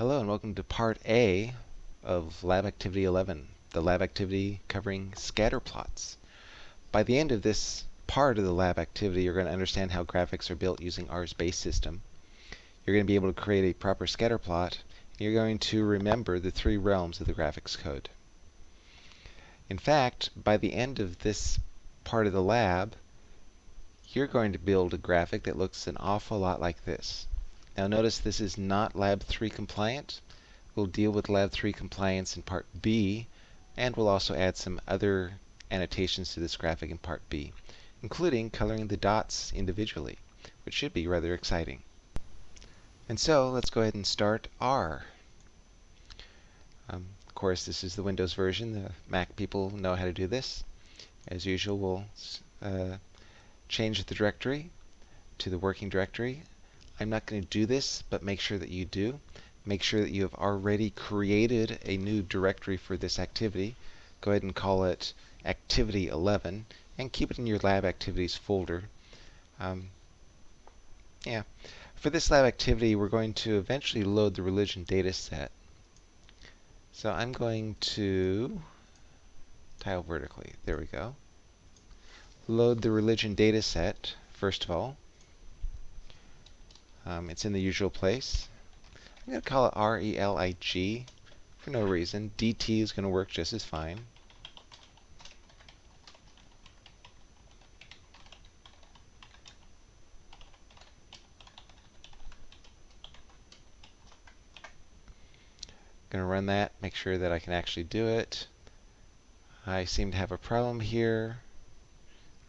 Hello and welcome to part A of lab activity 11, the lab activity covering scatter plots. By the end of this part of the lab activity, you're going to understand how graphics are built using R's base system. You're going to be able to create a proper scatter plot. You're going to remember the three realms of the graphics code. In fact, by the end of this part of the lab, you're going to build a graphic that looks an awful lot like this. Now notice this is not Lab 3 compliant. We'll deal with Lab 3 compliance in Part B, and we'll also add some other annotations to this graphic in Part B, including coloring the dots individually, which should be rather exciting. And so let's go ahead and start R. Um, of course, this is the Windows version. The Mac people know how to do this. As usual, we'll uh, change the directory to the working directory I'm not going to do this, but make sure that you do. Make sure that you have already created a new directory for this activity. Go ahead and call it activity 11 and keep it in your lab activities folder. Um, yeah. For this lab activity, we're going to eventually load the religion data set. So I'm going to tile vertically. There we go. Load the religion data set, first of all. Um, it's in the usual place. I'm going to call it R-E-L-I-G for no reason. DT is going to work just as fine. going to run that, make sure that I can actually do it. I seem to have a problem here.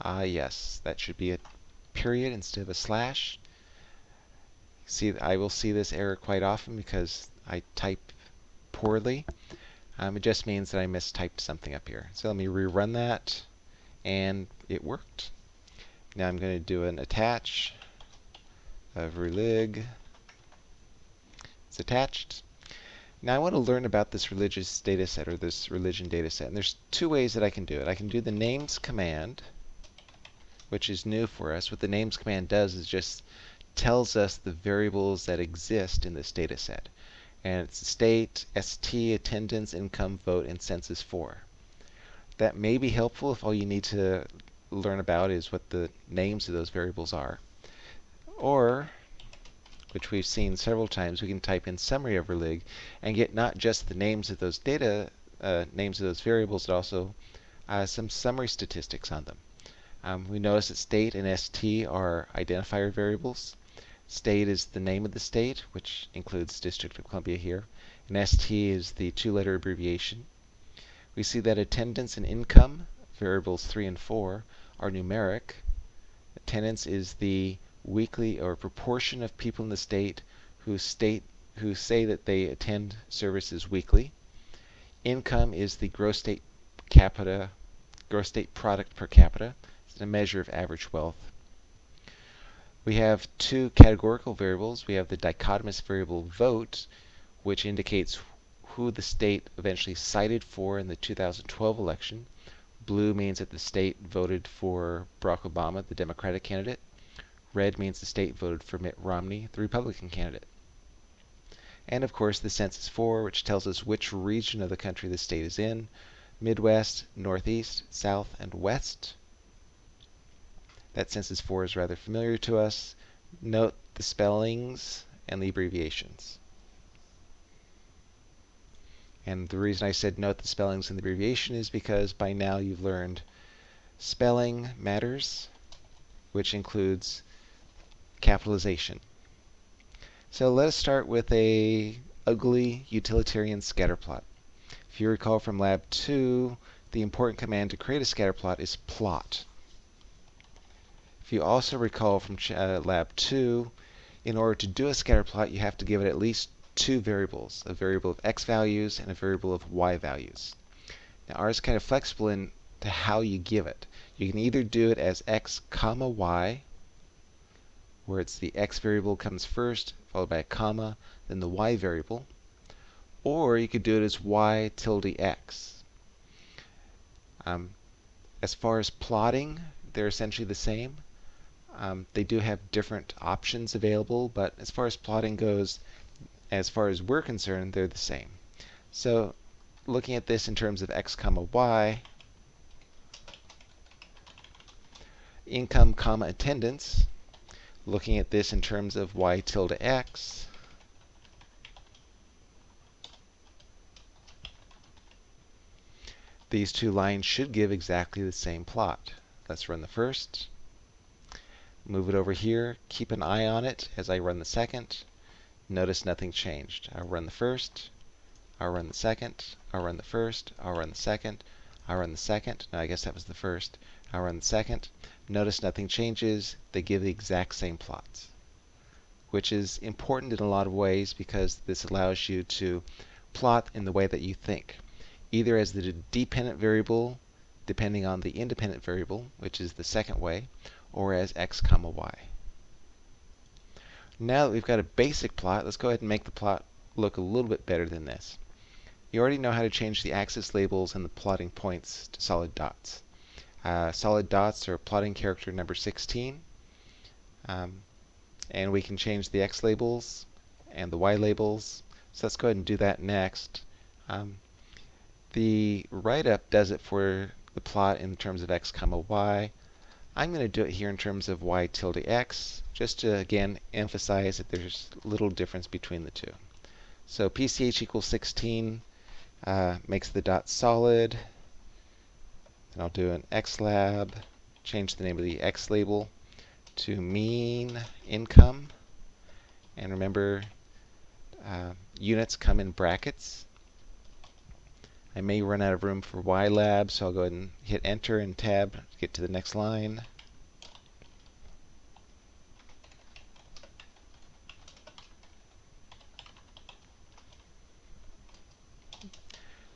Ah, yes, that should be a period instead of a slash. See, I will see this error quite often because I type poorly. Um, it just means that I mistyped something up here. So let me rerun that, and it worked. Now I'm going to do an attach of relig. It's attached. Now I want to learn about this religious data set or this religion data set. And there's two ways that I can do it. I can do the names command, which is new for us. What the names command does is just tells us the variables that exist in this data set. And it's state, ST, attendance, income, vote, and census 4. That may be helpful if all you need to learn about is what the names of those variables are. Or, which we've seen several times, we can type in summary of relig and get not just the names of those data, uh, names of those variables, but also uh, some summary statistics on them. Um, we notice that state and ST are identifier variables. State is the name of the state, which includes District of Columbia here. And ST is the two-letter abbreviation. We see that attendance and income, variables 3 and 4, are numeric. Attendance is the weekly or proportion of people in the state who state who say that they attend services weekly. Income is the gross state capita, gross state product per capita. It's a measure of average wealth. We have two categorical variables. We have the dichotomous variable vote, which indicates who the state eventually cited for in the 2012 election. Blue means that the state voted for Barack Obama, the Democratic candidate. Red means the state voted for Mitt Romney, the Republican candidate. And of course the census 4, which tells us which region of the country the state is in, Midwest, Northeast, South, and West. That census 4 is rather familiar to us. Note the spellings and the abbreviations. And the reason I said note the spellings and the abbreviation is because by now you've learned spelling matters, which includes capitalization. So let us start with a ugly utilitarian scatterplot. If you recall from lab 2, the important command to create a scatterplot is plot. If you also recall from uh, lab 2, in order to do a scatter plot, you have to give it at least two variables, a variable of x values and a variable of y values. Now R is kind of flexible in to how you give it. You can either do it as x comma y, where it's the x variable comes first, followed by a comma, then the y variable, or you could do it as y tilde x. Um, as far as plotting, they're essentially the same. Um, they do have different options available, but as far as plotting goes, as far as we're concerned, they're the same. So looking at this in terms of x comma y, income comma attendance, looking at this in terms of y tilde x, these two lines should give exactly the same plot. Let's run the first. Move it over here. Keep an eye on it as I run the second. Notice nothing changed. I'll run the first. I'll run the second. I'll run the first. I'll run the second. I'll run the second. No, I guess that was the first. I'll run the second. Notice nothing changes. They give the exact same plots, which is important in a lot of ways because this allows you to plot in the way that you think, either as the dependent variable depending on the independent variable, which is the second way, or as x comma y. Now that we've got a basic plot, let's go ahead and make the plot look a little bit better than this. You already know how to change the axis labels and the plotting points to solid dots. Uh, solid dots are plotting character number 16. Um, and we can change the x labels and the y labels. So let's go ahead and do that next. Um, the write-up does it for the plot in terms of x comma y. I'm going to do it here in terms of y tilde x, just to again emphasize that there's little difference between the two. So PCH equals 16 uh, makes the dot solid. And I'll do an X lab, change the name of the x label to mean income. And remember, uh, units come in brackets. I may run out of room for YLab, so I'll go ahead and hit Enter and Tab to get to the next line.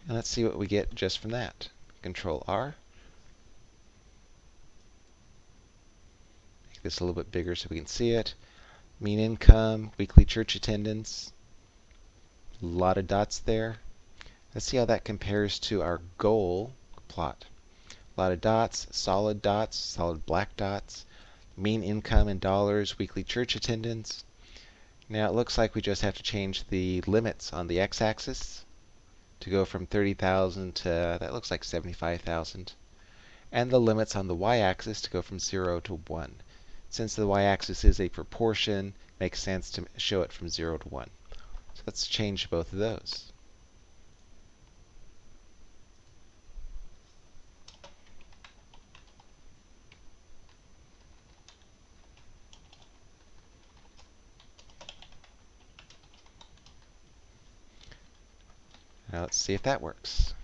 And let's see what we get just from that. Control R. Make this a little bit bigger so we can see it. Mean income, weekly church attendance. A lot of dots there. Let's see how that compares to our goal plot. A lot of dots, solid dots, solid black dots, mean income in dollars, weekly church attendance. Now it looks like we just have to change the limits on the x-axis to go from 30,000 to, that looks like 75,000. And the limits on the y-axis to go from 0 to 1. Since the y-axis is a proportion, makes sense to show it from 0 to 1. So let's change both of those. Now let's see if that works.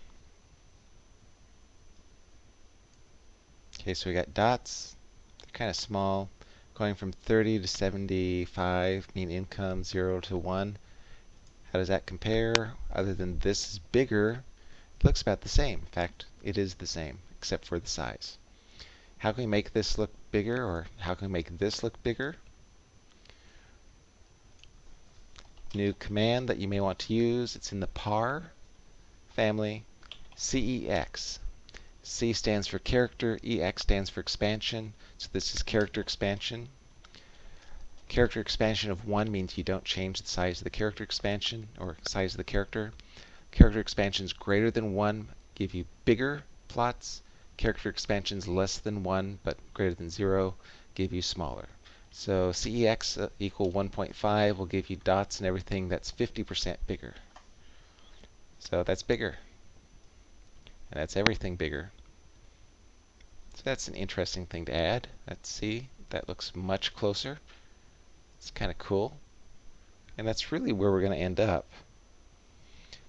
Okay, so we got dots. They're kind of small, going from 30 to 75, mean income 0 to 1. How does that compare? Other than this is bigger, it looks about the same. In fact, it is the same, except for the size. How can we make this look bigger, or how can we make this look bigger? New command that you may want to use, it's in the par family, CEX. C stands for character, EX stands for expansion, so this is character expansion. Character expansion of 1 means you don't change the size of the character expansion, or size of the character. Character expansions greater than 1 give you bigger plots. Character expansions less than 1 but greater than 0 give you smaller. So CEX uh, equal 1.5 will give you dots and everything that's 50% bigger. So that's bigger. And that's everything bigger. So that's an interesting thing to add. Let's see. That looks much closer. It's kind of cool. And that's really where we're going to end up.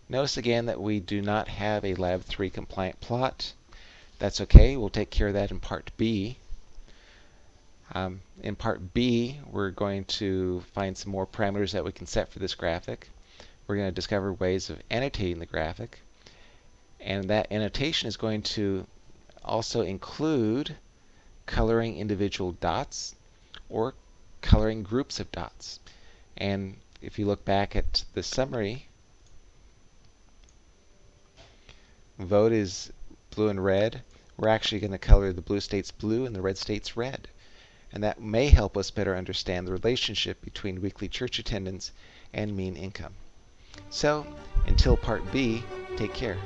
Notice again that we do not have a Lab 3 compliant plot. That's okay. We'll take care of that in Part B. Um, in Part B, we're going to find some more parameters that we can set for this graphic we're going to discover ways of annotating the graphic. And that annotation is going to also include coloring individual dots or coloring groups of dots. And if you look back at the summary, vote is blue and red. We're actually going to color the blue states blue and the red states red. and that may help us better understand the relationship between weekly church attendance and mean income. So, until part B, take care.